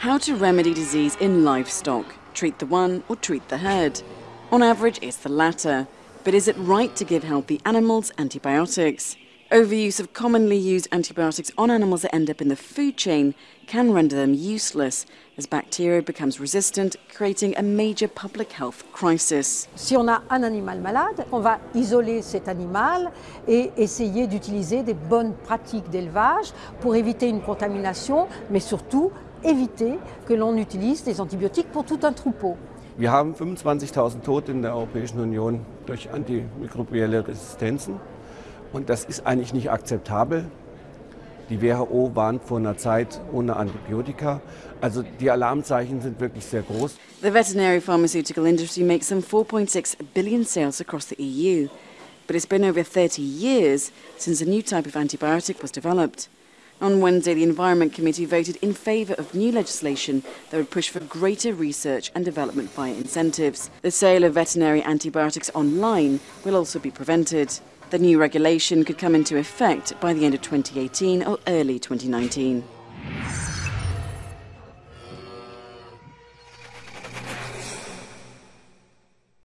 How to remedy disease in livestock. Treat the one or treat the herd. On average, it's the latter. But is it right to give healthy animals antibiotics? Overuse of commonly used antibiotics on animals that end up in the food chain can render them useless as bacteria becomes resistant, creating a major public health crisis. Si on a un animal malade, on va isoler cet animal et essayer d'utiliser des bonnes pratiques d'élevage pour éviter une contamination, mais surtout éviter que l'on utilise des antibiotiques pour tout un troupeau. Wir haben 25.000 Tote in der Europäischen Union durch antimikrobielle Resistenzen. Und das ist eigentlich nicht akzeptabel. Die WHO warnt vor einer Zeit ohne Antibiotika. Also die Alarmzeichen sind wirklich sehr groß. The veterinary pharmaceutical industry makes some 4.6 billion sales across the EU. But it's been over 30 years since a new type of antibiotic was developed. On Wednesday, the Environment Committee voted in favour of new legislation that would push for greater research and development via incentives. The sale of veterinary antibiotics online will also be prevented. The new regulation could come into effect by the end of 2018 or early 2019.